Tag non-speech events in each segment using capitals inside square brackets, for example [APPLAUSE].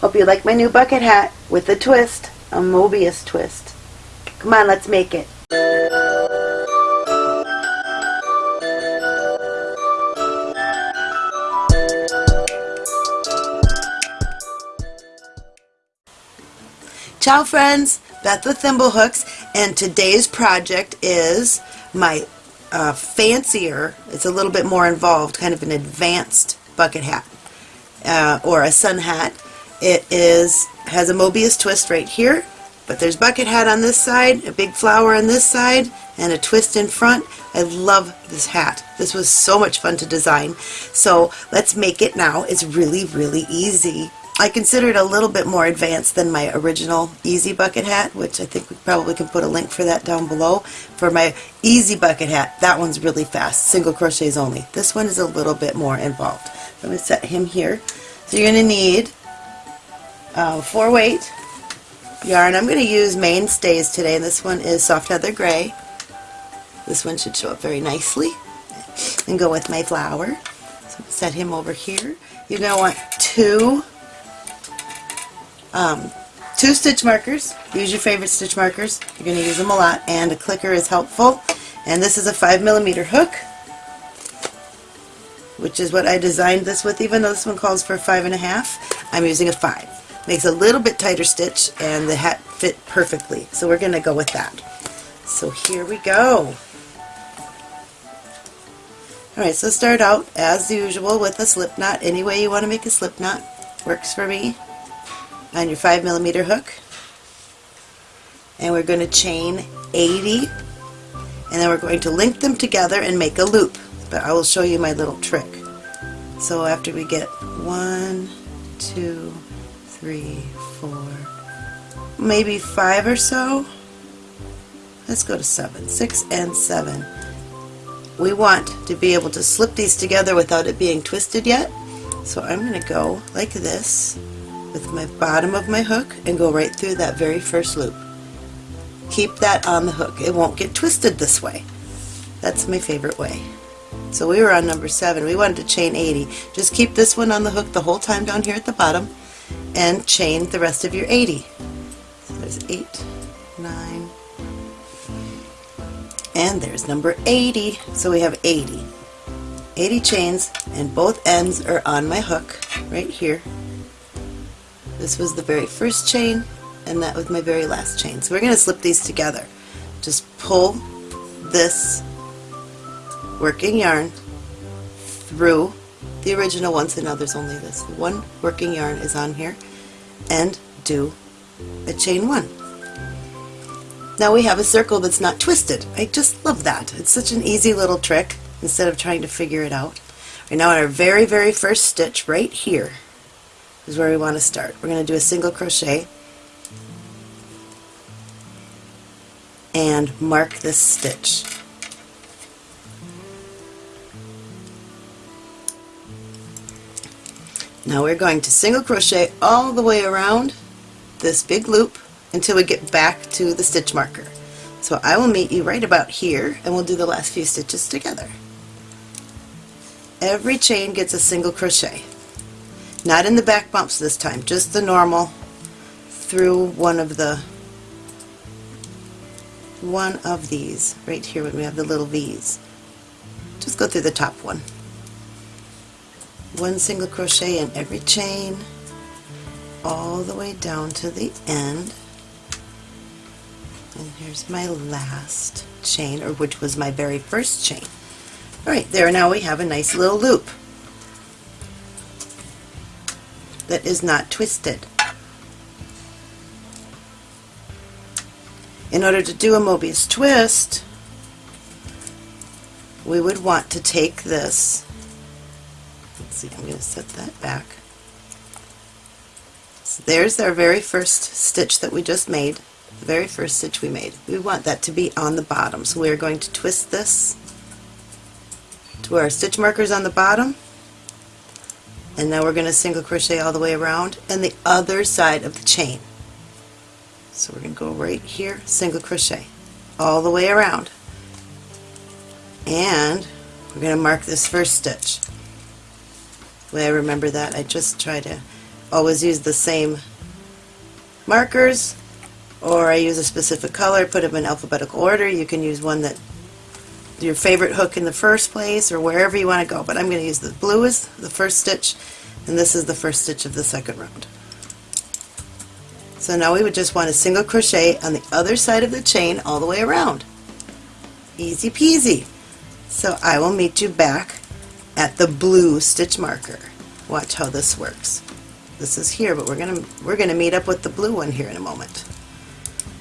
Hope you like my new bucket hat with a twist, a Mobius twist. Come on, let's make it. Ciao friends, Beth with Thimblehooks, and today's project is my uh, fancier, it's a little bit more involved, kind of an advanced bucket hat, uh, or a sun hat. It is has a Mobius twist right here, but there's bucket hat on this side, a big flower on this side, and a twist in front. I love this hat. This was so much fun to design. So let's make it now. It's really, really easy. I consider it a little bit more advanced than my original Easy Bucket hat, which I think we probably can put a link for that down below. For my Easy Bucket hat, that one's really fast, single crochets only. This one is a little bit more involved. I'm going to set him here. So you're going to need uh, 4 weight yarn. I'm going to use Mainstays today, and this one is Soft Heather Gray. This one should show up very nicely and go with my flower. So set him over here. You're going to want two um, two stitch markers. Use your favorite stitch markers. You're going to use them a lot, and a clicker is helpful. And this is a 5 millimeter hook, which is what I designed this with, even though this one calls for five and a half. I'm using a 5. Makes a little bit tighter stitch, and the hat fit perfectly. So we're going to go with that. So here we go. Alright, so start out as usual with a slip knot. Any way you want to make a slip knot works for me on your 5 millimeter hook and we're going to chain 80 and then we're going to link them together and make a loop but I will show you my little trick so after we get one two three four maybe five or so let's go to seven six and seven we want to be able to slip these together without it being twisted yet so I'm going to go like this with my bottom of my hook and go right through that very first loop. Keep that on the hook. It won't get twisted this way. That's my favorite way. So we were on number 7. We wanted to chain 80. Just keep this one on the hook the whole time down here at the bottom and chain the rest of your 80. So there's 8, 9, and there's number 80. So we have 80. 80 chains and both ends are on my hook right here this was the very first chain and that was my very last chain. So we're going to slip these together. Just pull this working yarn through the original ones so now there's only this one working yarn is on here, and do a chain one. Now we have a circle that's not twisted. I just love that. It's such an easy little trick instead of trying to figure it out. Right now in our very, very first stitch right here, is where we want to start. We're going to do a single crochet and mark this stitch. Now we're going to single crochet all the way around this big loop until we get back to the stitch marker. So I will meet you right about here and we'll do the last few stitches together. Every chain gets a single crochet. Not in the back bumps this time, just the normal through one of the one of these right here when we have the little V's. Just go through the top one. One single crochet in every chain all the way down to the end. And here's my last chain, or which was my very first chain. Alright, there now we have a nice little loop that is not twisted. In order to do a Mobius twist, we would want to take this, see, I'm going to set that back. So there's our very first stitch that we just made, the very first stitch we made. We want that to be on the bottom, so we are going to twist this to our stitch marker is on the bottom, and now we're going to single crochet all the way around and the other side of the chain. So we're going to go right here single crochet all the way around. And we're going to mark this first stitch way I remember that I just try to always use the same markers or I use a specific color, put them in alphabetical order. You can use one that your favorite hook in the first place or wherever you want to go. But I'm going to use the blue as the first stitch and this is the first stitch of the second round. So now we would just want a single crochet on the other side of the chain all the way around. Easy peasy. So I will meet you back at the blue stitch marker. Watch how this works. This is here, but we're gonna we're gonna meet up with the blue one here in a moment.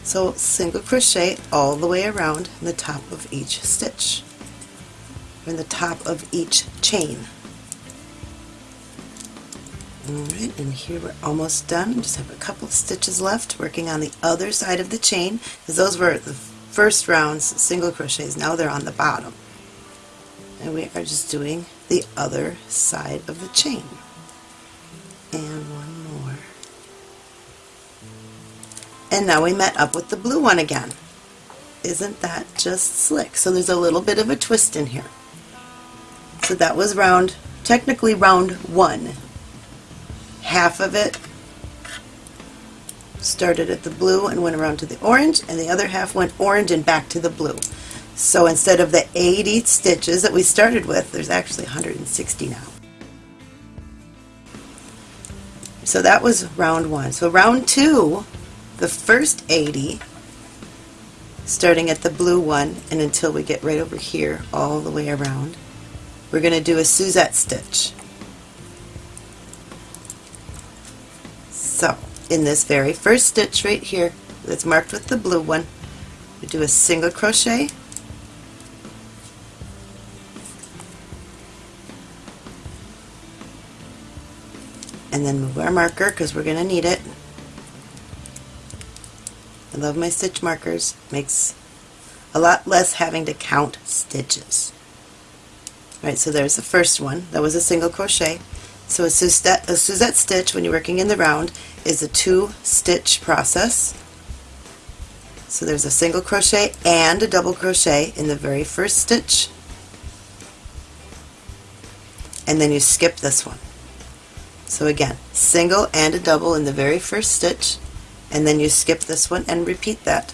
So single crochet all the way around in the top of each stitch, in the top of each chain. Alright, and here we're almost done. Just have a couple stitches left working on the other side of the chain because those were the first round's single crochets. Now they're on the bottom. And we are just doing the other side of the chain. And one more. And now we met up with the blue one again. Isn't that just slick? So there's a little bit of a twist in here. So that was round, technically round one half of it started at the blue and went around to the orange and the other half went orange and back to the blue. So instead of the 80 stitches that we started with, there's actually 160 now. So that was round one. So round two, the first 80, starting at the blue one and until we get right over here all the way around, we're going to do a Suzette stitch. So, in this very first stitch right here that's marked with the blue one, we do a single crochet and then move our marker because we're going to need it. I love my stitch markers. Makes a lot less having to count stitches. All right, so there's the first one. That was a single crochet. So a Suzette, a Suzette stitch when you're working in the round is a two stitch process. So there's a single crochet and a double crochet in the very first stitch and then you skip this one. So again, single and a double in the very first stitch and then you skip this one and repeat that.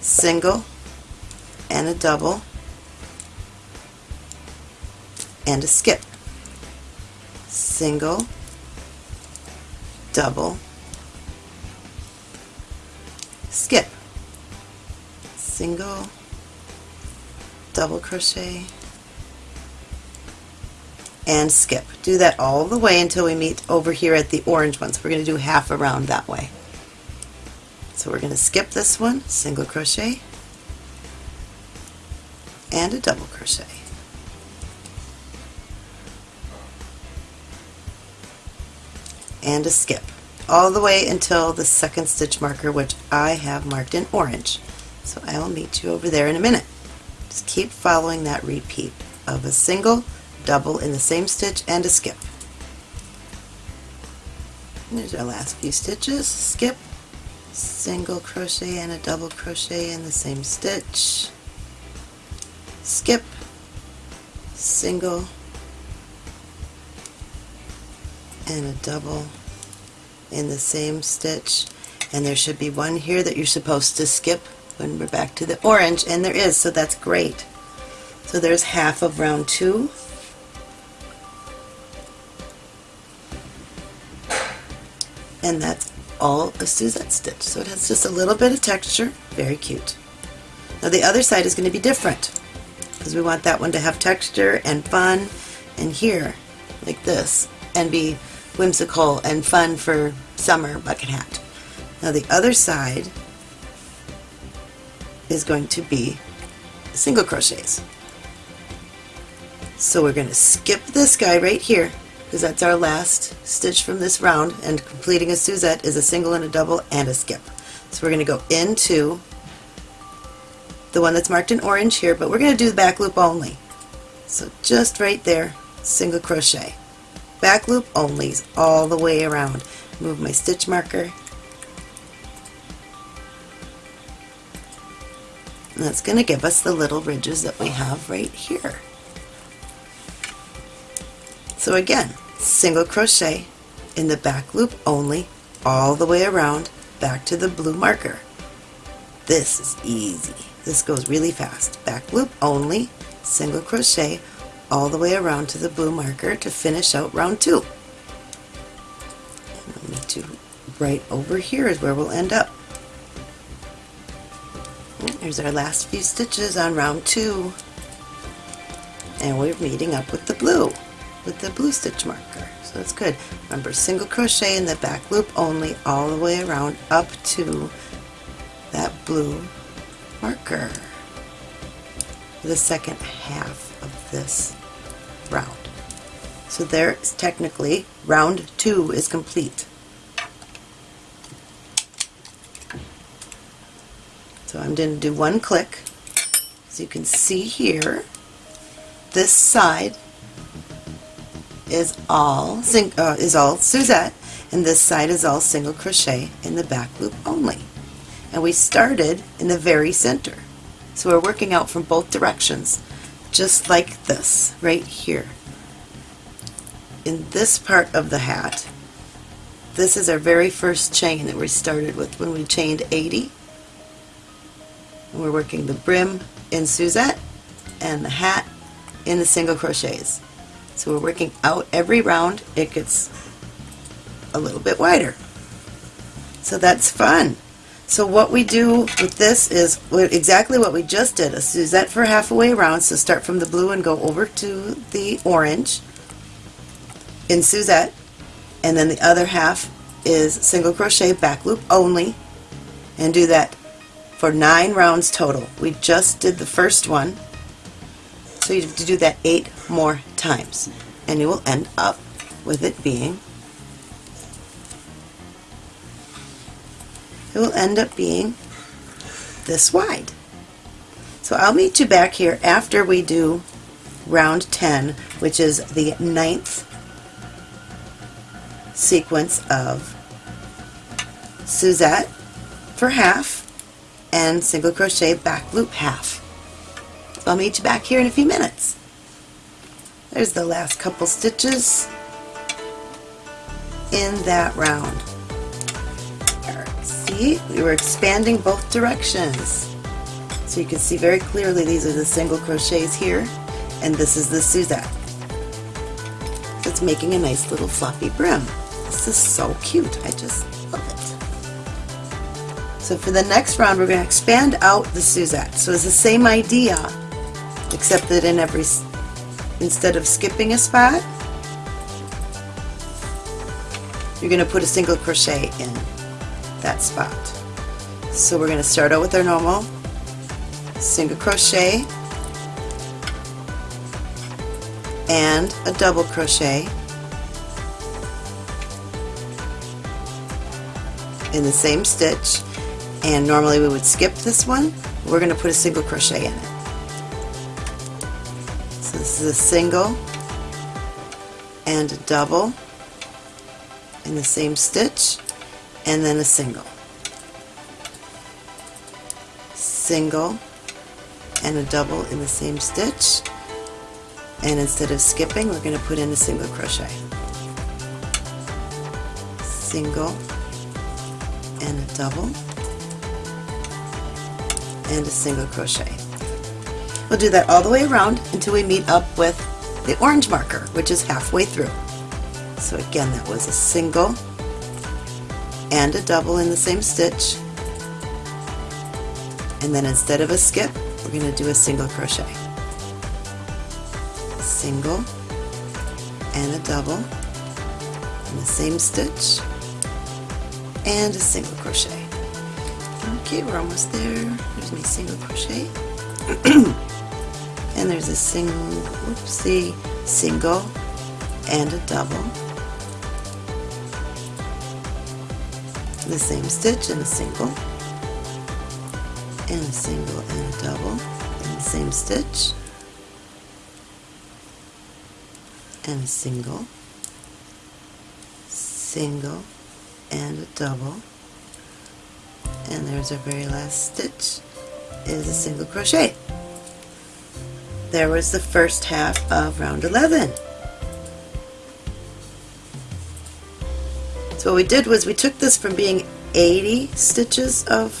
Single and a double and a skip. Single, double, skip, single, double crochet, and skip. Do that all the way until we meet over here at the orange one. So we're going to do half around that way. So we're going to skip this one, single crochet, and a double crochet. and a skip all the way until the second stitch marker which I have marked in orange. So I will meet you over there in a minute. Just keep following that repeat of a single, double in the same stitch, and a skip. There's our last few stitches. Skip, single crochet and a double crochet in the same stitch. Skip, single, and a double in the same stitch and there should be one here that you're supposed to skip when we're back to the orange and there is so that's great so there's half of round two and that's all a Suzette stitch so it has just a little bit of texture very cute now the other side is going to be different because we want that one to have texture and fun and here like this and be whimsical and fun for summer bucket hat. Now the other side is going to be single crochets. So we're going to skip this guy right here that's our last stitch from this round and completing a Suzette is a single and a double and a skip. So we're going to go into the one that's marked in orange here but we're going to do the back loop only. So just right there single crochet back loop onlys all the way around. Move my stitch marker. And that's going to give us the little ridges that we have right here. So again, single crochet in the back loop only all the way around back to the blue marker. This is easy. This goes really fast. Back loop only, single crochet all the way around to the blue marker to finish out round two. And to right over here is where we'll end up. Here's our last few stitches on round two. And we're meeting up with the blue, with the blue stitch marker. So that's good. Remember, single crochet in the back loop only all the way around up to that blue marker the second half of this round. So there is technically round two is complete. So I'm going to do one click. As you can see here, this side is all uh, is all Suzette, and this side is all single crochet in the back loop only. And we started in the very center. So we're working out from both directions, just like this, right here. In this part of the hat, this is our very first chain that we started with when we chained 80. And we're working the brim in Suzette and the hat in the single crochets. So we're working out every round, it gets a little bit wider. So that's fun. So what we do with this is exactly what we just did, a Suzette for halfway around, so start from the blue and go over to the orange in Suzette, and then the other half is single crochet back loop only, and do that for nine rounds total. We just did the first one, so you have to do that eight more times, and you will end up with it being it will end up being this wide. So I'll meet you back here after we do round 10, which is the ninth sequence of Suzette for half and single crochet back loop half. I'll meet you back here in a few minutes. There's the last couple stitches in that round see, we were expanding both directions. So you can see very clearly these are the single crochets here, and this is the Suzette. So it's making a nice little floppy brim. This is so cute. I just love it. So for the next round, we're going to expand out the Suzette. So it's the same idea, except that in every, instead of skipping a spot, you're going to put a single crochet in that spot. So we're going to start out with our normal single crochet and a double crochet in the same stitch. And normally we would skip this one. We're going to put a single crochet in it this is a single and a double in the same stitch and then a single. Single and a double in the same stitch and instead of skipping we're going to put in a single crochet. Single and a double and a single crochet. We'll do that all the way around until we meet up with the orange marker which is halfway through. So again that was a single and a double in the same stitch. And then instead of a skip we're going to do a single crochet. Single and a double in the same stitch and a single crochet. Okay we're almost there. There's my single crochet [CLEARS THROAT] and there's a single whoopsie single and a double. The same stitch and a single. And a single and a double. And the same stitch. And a single. Single and a double. And there's our very last stitch is a single crochet there was the first half of round 11 So what we did was we took this from being 80 stitches of,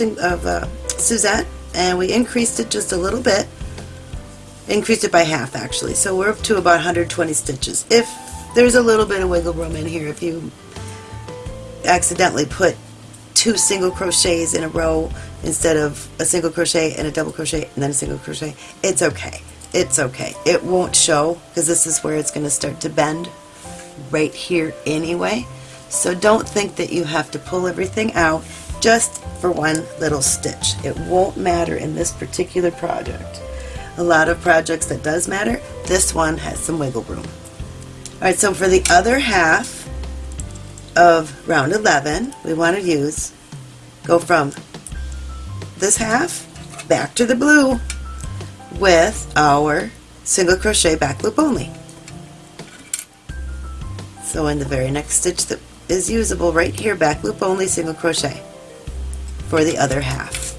of uh, Suzette and we increased it just a little bit. Increased it by half actually. So we're up to about 120 stitches. If there's a little bit of wiggle room in here, if you accidentally put two single crochets in a row instead of a single crochet and a double crochet and then a single crochet, it's okay. It's okay. It won't show because this is where it's going to start to bend right here anyway. So don't think that you have to pull everything out just for one little stitch. It won't matter in this particular project. A lot of projects that does matter, this one has some wiggle room. Alright, so for the other half of round 11, we want to use, go from this half back to the blue with our single crochet back loop only. So in the very next stitch that is usable right here, back loop only, single crochet for the other half.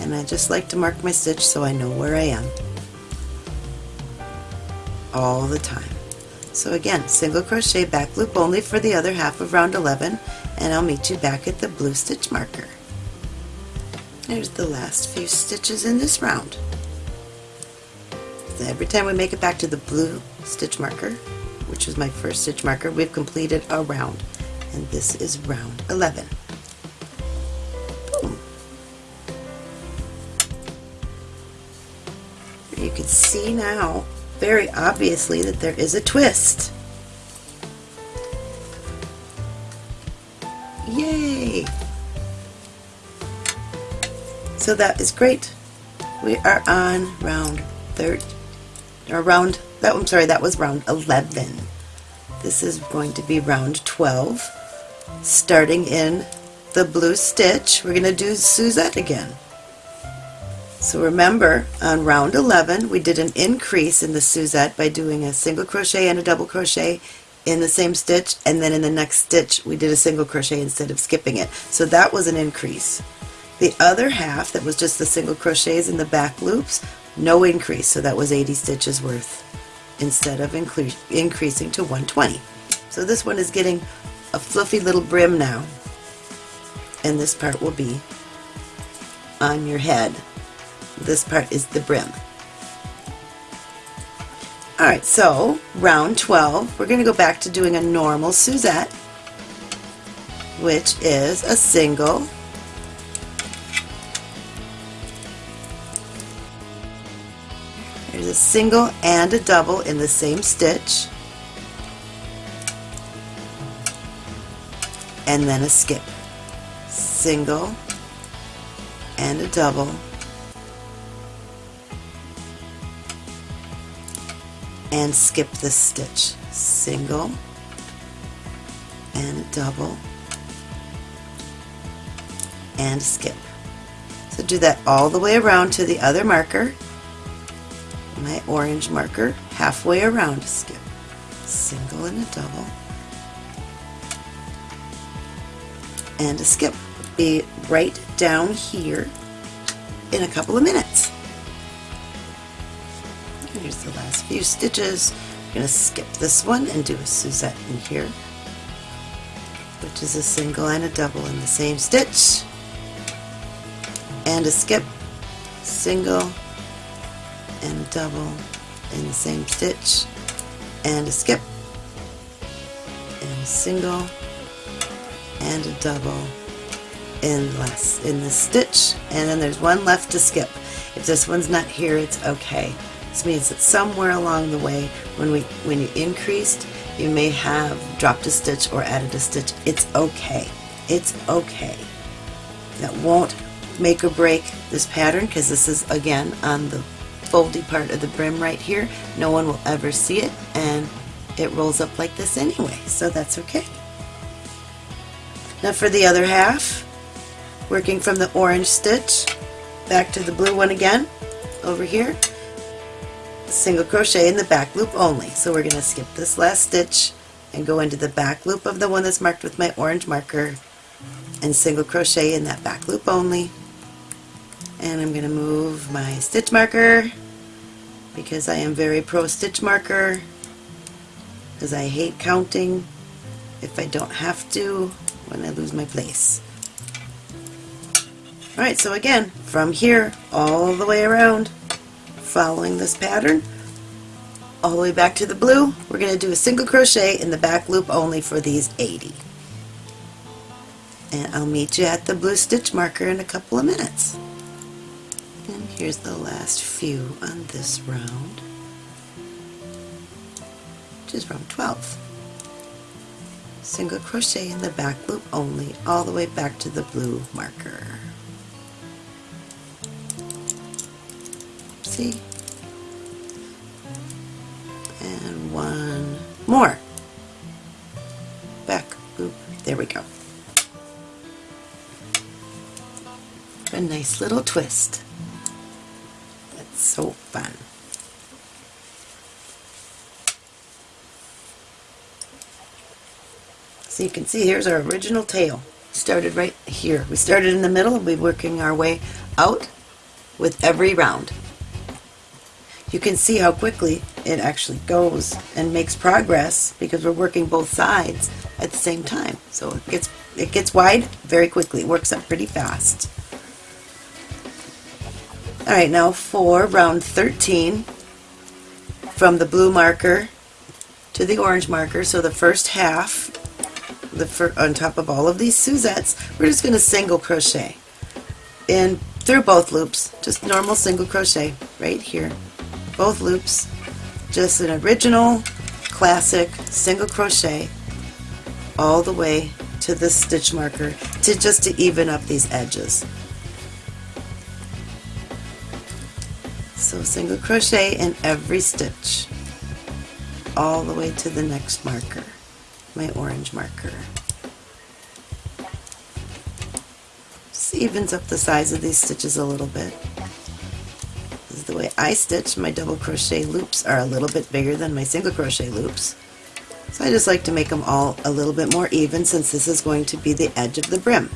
And I just like to mark my stitch so I know where I am all the time. So again, single crochet back loop only for the other half of round 11 and I'll meet you back at the blue stitch marker. There's the last few stitches in this round. So every time we make it back to the blue stitch marker, which is my first stitch marker, we've completed a round. And this is round 11. Boom. You can see now very obviously that there is a twist. Yay! So that is great. We are on round third, or round, that, I'm sorry, that was round 11. This is going to be round 12. Starting in the blue stitch, we're going to do Suzette again. So remember, on round 11, we did an increase in the Suzette by doing a single crochet and a double crochet in the same stitch, and then in the next stitch, we did a single crochet instead of skipping it. So that was an increase. The other half, that was just the single crochets in the back loops, no increase, so that was 80 stitches worth instead of increasing to 120. So this one is getting a fluffy little brim now, and this part will be on your head. This part is the brim. Alright, so round 12, we're going to go back to doing a normal Suzette, which is a single a single and a double in the same stitch and then a skip. Single and a double and skip the stitch. Single and a double and skip. So do that all the way around to the other marker my orange marker halfway around a skip. Single and a double. And a skip be right down here in a couple of minutes. Here's the last few stitches. I'm going to skip this one and do a Suzette in here which is a single and a double in the same stitch. And a skip single and double in the same stitch and a skip and a single and a double in less in the stitch and then there's one left to skip. If this one's not here it's okay. This means that somewhere along the way when we when you increased you may have dropped a stitch or added a stitch. It's okay. It's okay. That won't make or break this pattern because this is again on the foldy part of the brim right here. No one will ever see it and it rolls up like this anyway, so that's okay. Now for the other half, working from the orange stitch back to the blue one again, over here, single crochet in the back loop only. So we're going to skip this last stitch and go into the back loop of the one that's marked with my orange marker and single crochet in that back loop only and I'm going to move my stitch marker because I am very pro stitch marker because I hate counting if I don't have to when I lose my place. Alright, so again, from here all the way around, following this pattern, all the way back to the blue, we're going to do a single crochet in the back loop only for these 80. And I'll meet you at the blue stitch marker in a couple of minutes. Here's the last few on this round, which is round 12. Single crochet in the back loop only, all the way back to the blue marker. See? And one more. Back loop. There we go. A nice little twist. So fun. So you can see here's our original tail. Started right here. We started in the middle, and we're working our way out with every round. You can see how quickly it actually goes and makes progress because we're working both sides at the same time. So it gets it gets wide very quickly. It works up pretty fast. Alright, now for round 13, from the blue marker to the orange marker, so the first half, the on top of all of these Suzettes, we're just going to single crochet. In through both loops, just normal single crochet right here, both loops, just an original classic single crochet all the way to the stitch marker to just to even up these edges. So single crochet in every stitch all the way to the next marker, my orange marker. Evens up the size of these stitches a little bit. This is the way I stitch. My double crochet loops are a little bit bigger than my single crochet loops. So I just like to make them all a little bit more even since this is going to be the edge of the brim.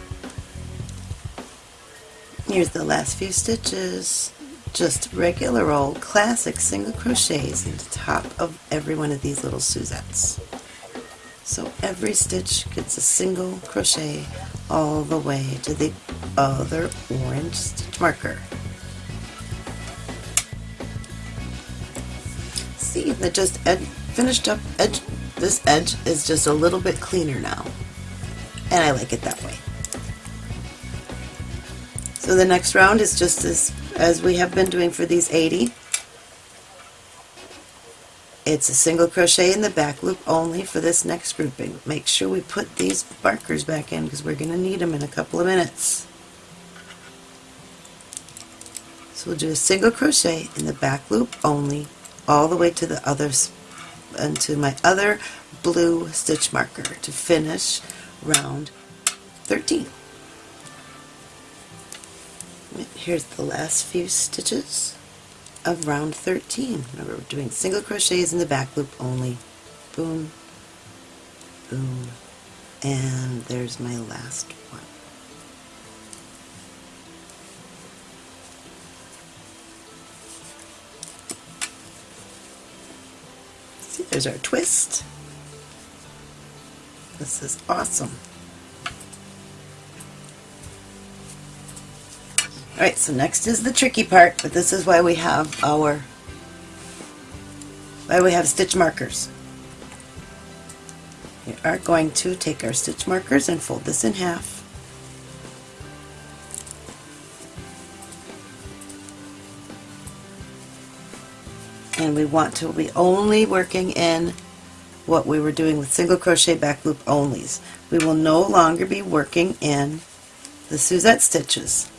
Here's the last few stitches just regular old classic single crochets in the top of every one of these little Suzettes. So every stitch gets a single crochet all the way to the other orange stitch marker. See, that just ed finished up edge. This edge is just a little bit cleaner now, and I like it that way. So the next round is just as as we have been doing for these 80. It's a single crochet in the back loop only for this next grouping. Make sure we put these markers back in because we're going to need them in a couple of minutes. So we'll do a single crochet in the back loop only all the way to the others and to my other blue stitch marker to finish round 13 here's the last few stitches of round 13. Remember, we're doing single crochets in the back loop only. Boom, boom, and there's my last one. See, there's our twist. This is awesome. Alright, so next is the tricky part, but this is why we have our, why we have stitch markers. We are going to take our stitch markers and fold this in half. And we want to be only working in what we were doing with single crochet back loop onlys. We will no longer be working in the Suzette stitches.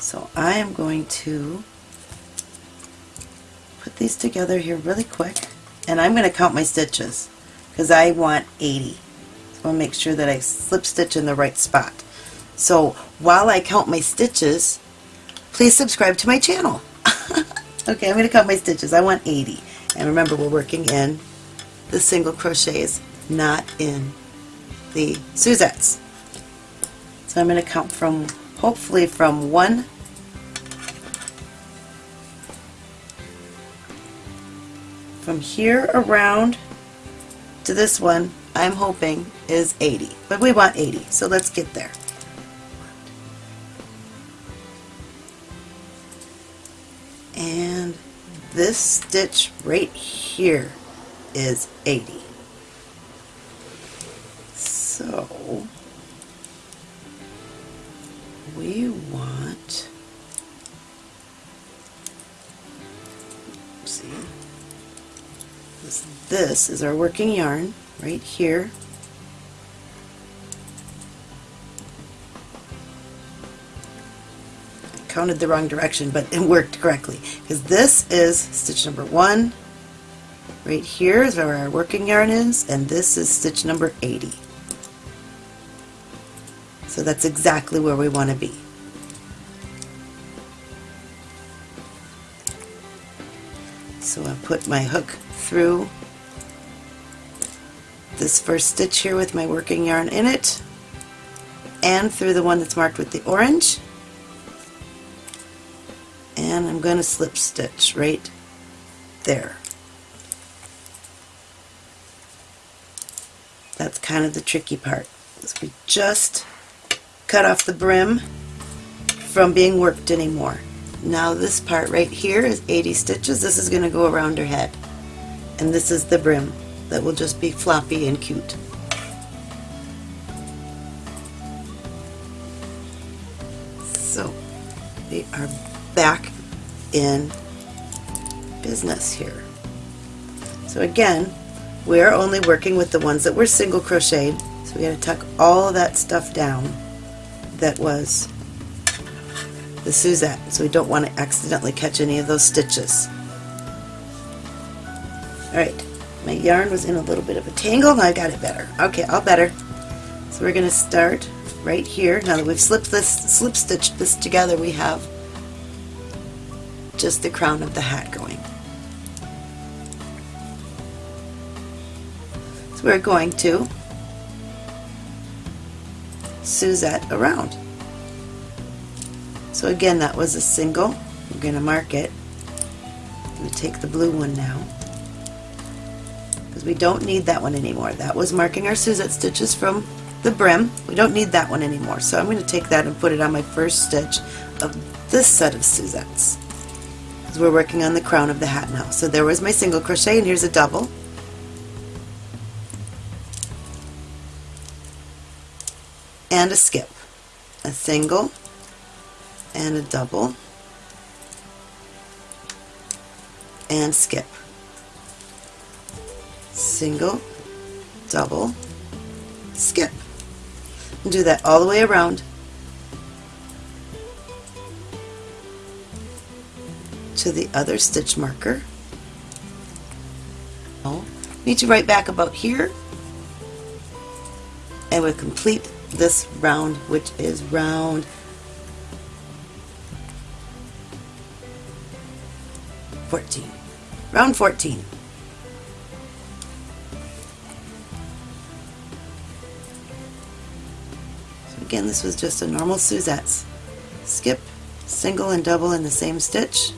So I am going to put these together here really quick and I'm going to count my stitches because I want 80. So I want to make sure that I slip stitch in the right spot. So while I count my stitches, please subscribe to my channel. [LAUGHS] okay, I'm going to count my stitches. I want 80. And remember, we're working in the single crochets, not in the Suzettes. So I'm going to count from hopefully from one from here around to this one I'm hoping is 80, but we want 80, so let's get there. And this stitch right here is 80. So we want. See? This, this is our working yarn right here. Counted the wrong direction but it worked correctly. Because this is stitch number one. Right here is where our working yarn is and this is stitch number 80 so that's exactly where we want to be So I put my hook through this first stitch here with my working yarn in it and through the one that's marked with the orange and I'm going to slip stitch right there. That's kind of the tricky part. We just cut off the brim from being worked anymore. Now this part right here is 80 stitches. This is going to go around her head. And this is the brim that will just be floppy and cute. So we are back in business here. So again, we're only working with the ones that were single crocheted. So we got to tuck all that stuff down that was the Suzette, so we don't want to accidentally catch any of those stitches. Alright, my yarn was in a little bit of a tangle, now I got it better. Okay, all better. So we're going to start right here. Now that we've slipped this, slip stitched this together, we have just the crown of the hat going. So we're going to Suzette around. So again, that was a single. We're going to mark it. I'm going to take the blue one now because we don't need that one anymore. That was marking our Suzette stitches from the brim. We don't need that one anymore. So I'm going to take that and put it on my first stitch of this set of Suzettes because we're working on the crown of the hat now. So there was my single crochet and here's a double. And a skip. A single, and a double and skip. Single double skip. And do that all the way around. To the other stitch marker. Need to write back about here. And we complete this round which is round 14. Round 14. So again, this was just a normal Suzette's. Skip, single and double in the same stitch.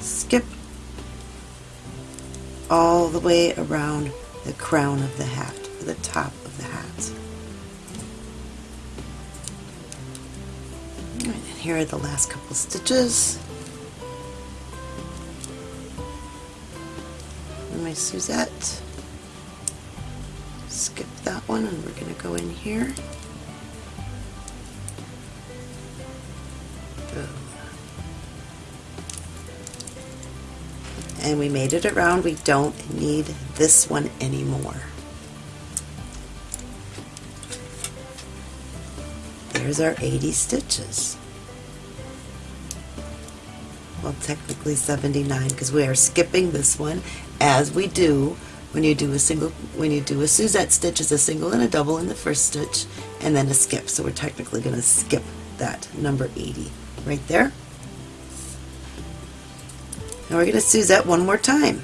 Skip all the way around the crown of the hat, the top of the hat. and here are the last couple stitches. And my Suzette. Skip that one and we're going to go in here. And we made it around. We don't need this one anymore. There's our 80 stitches. Well technically 79 because we are skipping this one as we do when you do a single when you do a Suzette stitch is a single and a double in the first stitch and then a skip. So we're technically going to skip that number 80 right there. Now we're going to Suzette one more time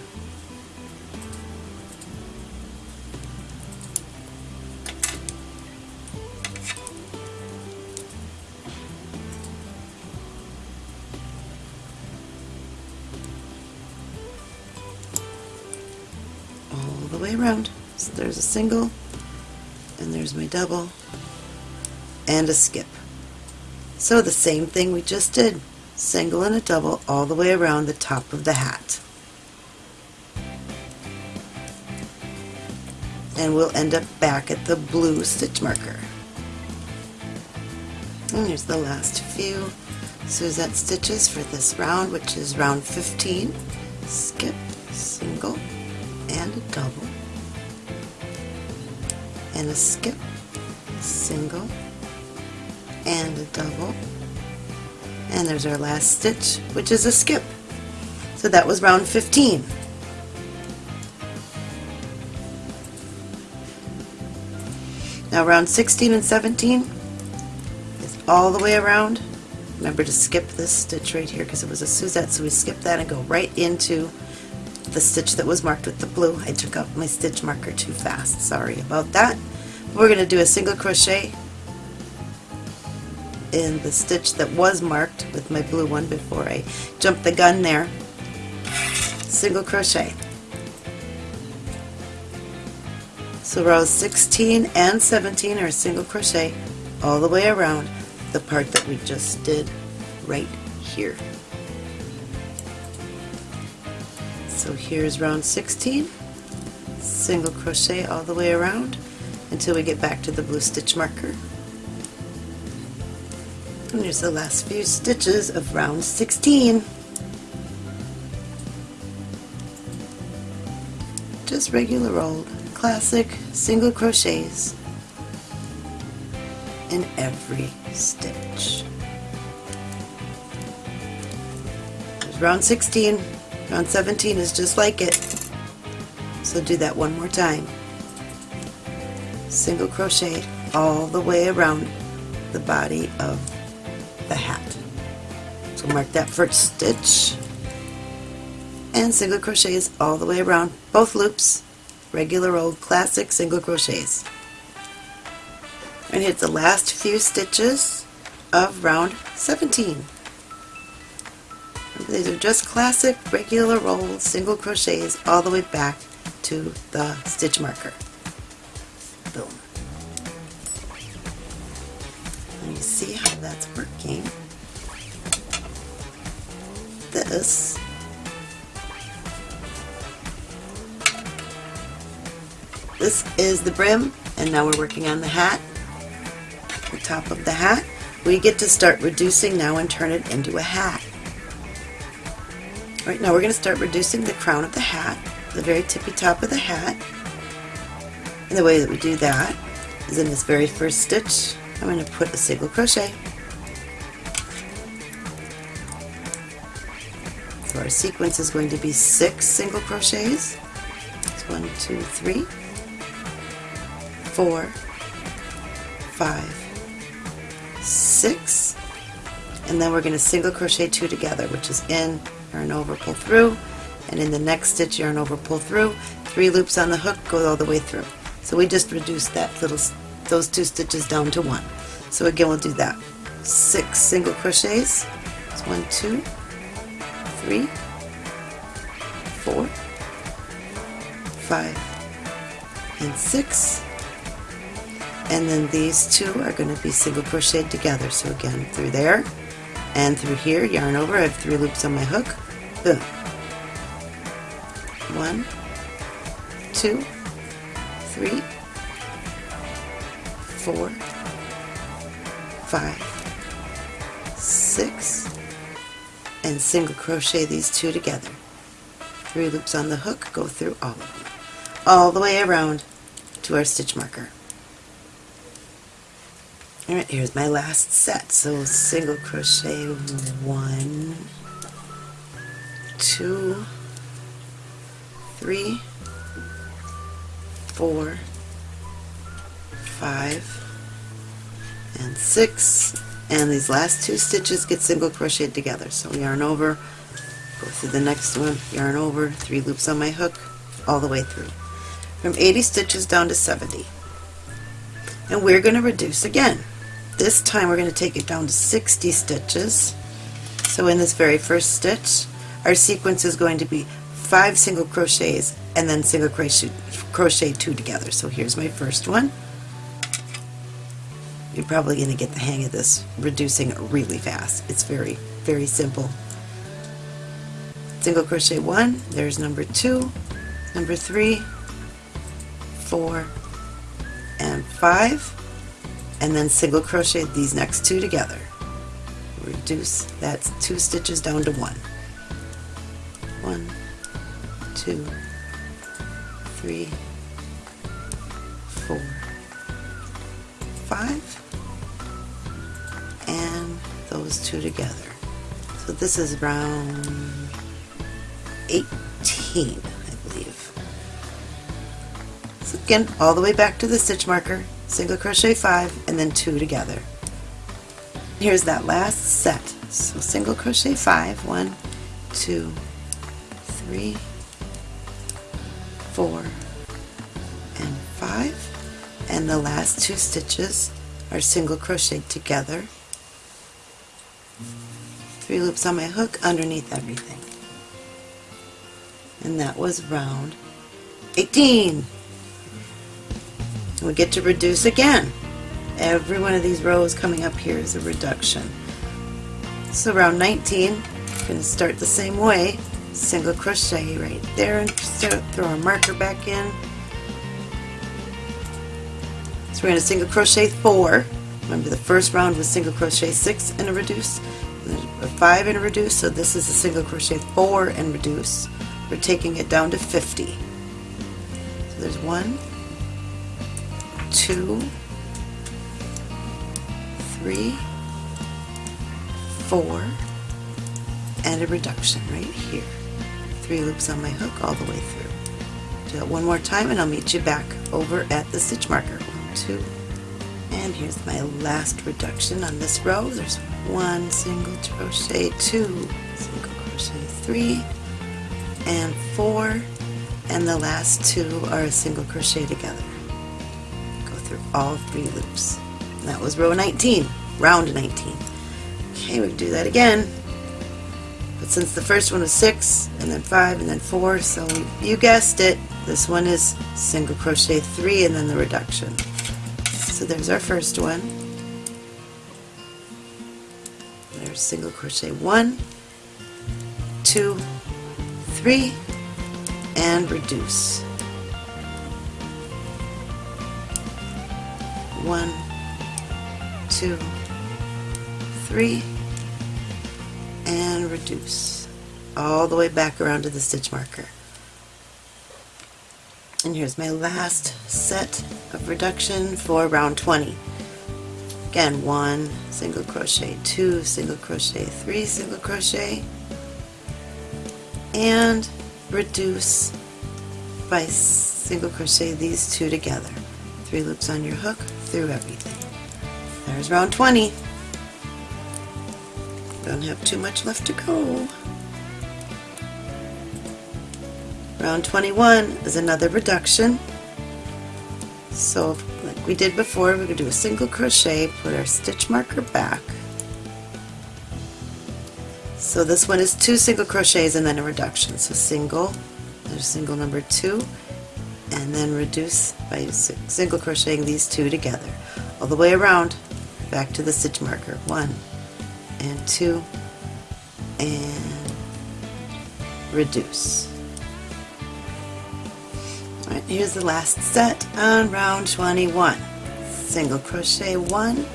single, and there's my double, and a skip. So the same thing we just did, single and a double all the way around the top of the hat. And we'll end up back at the blue stitch marker. And here's the last few Suzette stitches for this round, which is round 15. Skip, single, and a double, and a skip, single, and a double, and there's our last stitch, which is a skip. So that was round 15. Now round 16 and 17 is all the way around. Remember to skip this stitch right here because it was a Suzette, so we skip that and go right into the stitch that was marked with the blue. I took out my stitch marker too fast, sorry about that. We're going to do a single crochet in the stitch that was marked with my blue one before I jumped the gun there. Single crochet. So rows 16 and 17 are single crochet all the way around the part that we just did right here. So here's round 16, single crochet all the way around until we get back to the blue stitch marker. And here's the last few stitches of round 16. Just regular old classic single crochets in every stitch. There's round 16. Round 17 is just like it. So do that one more time. Single crochet all the way around the body of the hat. So mark that first stitch and single crochets all the way around both loops regular old classic single crochets and hit the last few stitches of round 17 these are just classic regular old single crochets all the way back to the stitch marker. Boom. And you see how that's working. This. This is the brim, and now we're working on the hat, the top of the hat. We get to start reducing now and turn it into a hat. Right now we're going to start reducing the crown of the hat, the very tippy top of the hat. And the way that we do that is in this very first stitch, I'm going to put a single crochet. So our sequence is going to be six single crochets. It's one, two, three, four, five, six, and then we're going to single crochet two together, which is in, yarn over, pull through, and in the next stitch, yarn over, pull through, three loops on the hook, go all the way through. So we just reduce that little, those two stitches down to one. So again, we'll do that. Six single crochets. One, two, three, four, five, and six and then these two are going to be single crocheted together so again through there and through here yarn over I have three loops on my hook boom [LAUGHS] one two three four five six and single crochet these two together three loops on the hook go through all of them all the way around to our stitch marker Alright, here's my last set. So single crochet one, two, three, four, five, and six. And these last two stitches get single crocheted together. So yarn over, go through the next one, yarn over, three loops on my hook, all the way through. From 80 stitches down to 70. And we're going to reduce again. This time we're going to take it down to 60 stitches. So in this very first stitch, our sequence is going to be five single crochets and then single crochet, crochet two together. So here's my first one. You're probably going to get the hang of this reducing really fast. It's very, very simple. Single crochet one, there's number two, number three, four, and five, and then single crochet these next two together. Reduce, that's two stitches down to one. One, two, three, four, five, and those two together. So this is round 18, I believe. So again, all the way back to the stitch marker, single crochet five, and then two together. Here's that last set. So single crochet five, one, two, three, four, and five. And the last two stitches are single crocheted together. Three loops on my hook underneath everything. And that was round 18. We get to reduce again. Every one of these rows coming up here is a reduction. So round 19, I'm going to start the same way. Single crochet right there and throw our marker back in. So we're going to single crochet four. Remember the first round was single crochet six and a reduce, a five and a reduce, so this is a single crochet four and reduce. We're taking it down to 50. So there's one, two, three, four, and a reduction right here. Three loops on my hook all the way through. Do that one more time and I'll meet you back over at the stitch marker. One, two, and here's my last reduction on this row. There's one single crochet, two single crochet, three, and four, and the last two are a single crochet together. Go through all three loops. And that was row 19, round 19. Okay, we do that again. Since the first one was six, and then five, and then four, so you guessed it, this one is single crochet three and then the reduction. So there's our first one. There's single crochet one, two, three, and reduce. One, two, three, and reduce. All the way back around to the stitch marker. And here's my last set of reduction for round 20. Again, one single crochet, two single crochet, three single crochet, and reduce by single crochet these two together. Three loops on your hook through everything. There's round 20. Don't have too much left to go. Round 21 is another reduction. So like we did before, we're going to do a single crochet, put our stitch marker back. So this one is two single crochets and then a reduction. So single, there's single number two, and then reduce by single crocheting these two together. All the way around, back to the stitch marker. One and two, and reduce. Alright, here's the last set on round 21. Single crochet one,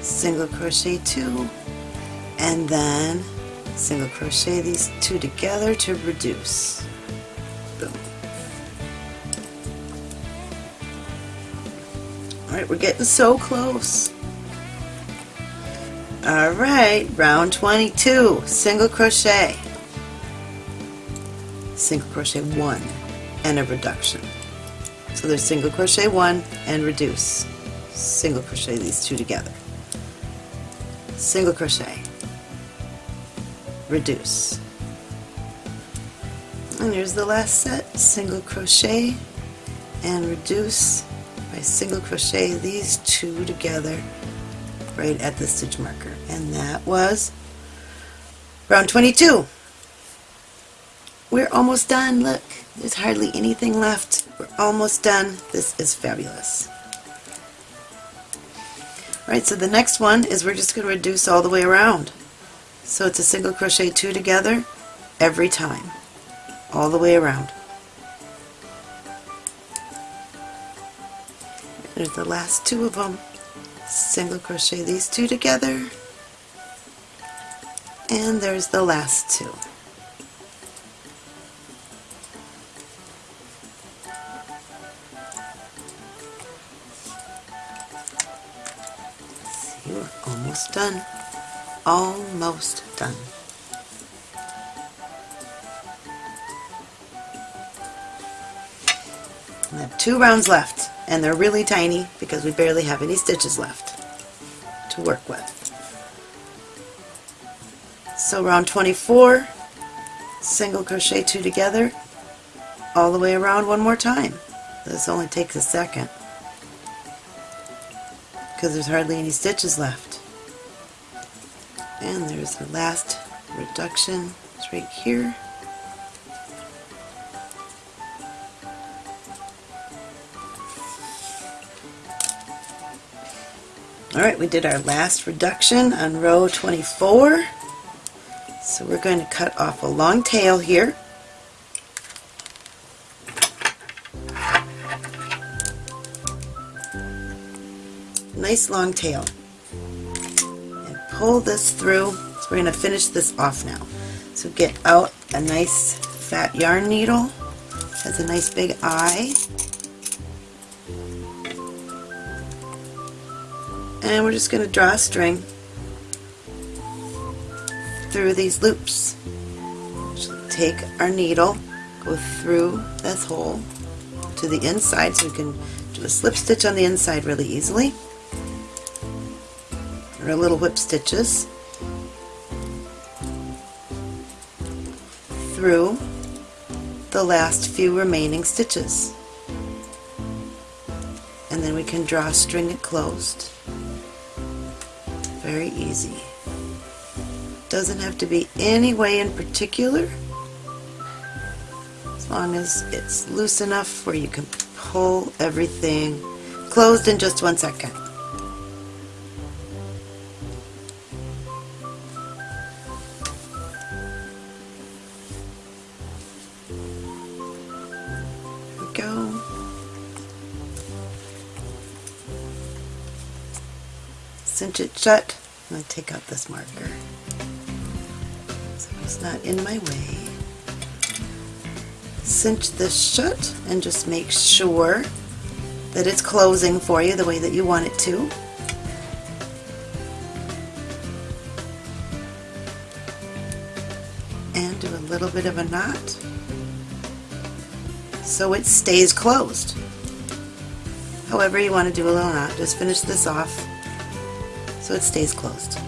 single crochet two, and then single crochet these two together to reduce. Boom. Alright, we're getting so close. Alright, round 22, single crochet. Single crochet one and a reduction. So there's single crochet one and reduce. Single crochet these two together. Single crochet. Reduce. And here's the last set. Single crochet and reduce by single crochet these two together right at the stitch marker. And that was round 22. We're almost done. Look, there's hardly anything left. We're almost done. This is fabulous. Alright, so the next one is we're just going to reduce all the way around. So it's a single crochet two together every time, all the way around. There's the last two of them. Single crochet these two together. And there's the last two. See, we're almost done. Almost done. I have two rounds left and they're really tiny because we barely have any stitches left to work with. So round 24, single crochet two together, all the way around one more time. This only takes a second because there's hardly any stitches left. And there's the last reduction, it's right here. Alright, we did our last reduction on row 24. So we're going to cut off a long tail here. Nice long tail. And pull this through. So we're going to finish this off now. So get out a nice fat yarn needle. Has a nice big eye. and we're just going to draw a string through these loops. Take our needle, go through this hole to the inside so we can do a slip stitch on the inside really easily, or little whip stitches through the last few remaining stitches. And then we can draw string it closed very easy. Doesn't have to be any way in particular, as long as it's loose enough where you can pull everything closed in just one second. cinch it shut. To take out this marker not in my way. Cinch this shut and just make sure that it's closing for you the way that you want it to. And do a little bit of a knot so it stays closed. However you want to do a little knot, just finish this off so it stays closed.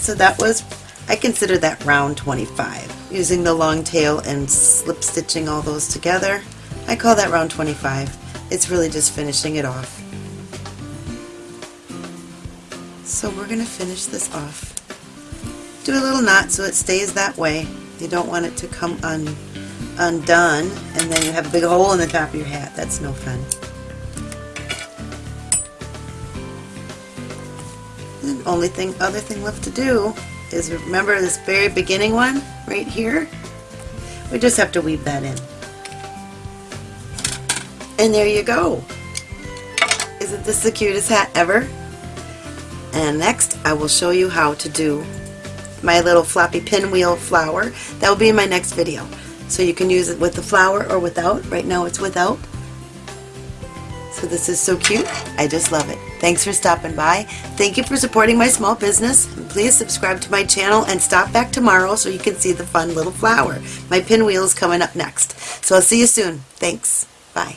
So that was, I consider that round 25. Using the long tail and slip stitching all those together, I call that round 25. It's really just finishing it off. So we're going to finish this off do a little knot so it stays that way. You don't want it to come un undone and then you have a big hole in the top of your hat. That's no fun. Only thing, other thing left to do is remember this very beginning one right here? We just have to weave that in. And there you go. Isn't this the cutest hat ever? And next I will show you how to do my little floppy pinwheel flower. That will be in my next video. So you can use it with the flower or without. Right now it's without. So this is so cute. I just love it. Thanks for stopping by. Thank you for supporting my small business. Please subscribe to my channel and stop back tomorrow so you can see the fun little flower. My pinwheel is coming up next. So I'll see you soon. Thanks. Bye.